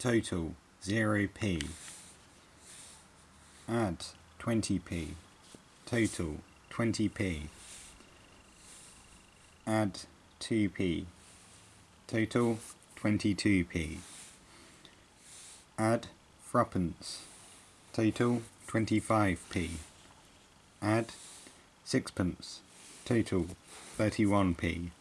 total 0p. Add 20p, total 20p. Add 2p, total 22p. Add threepence, total 25p. Add sixpence, total 31p.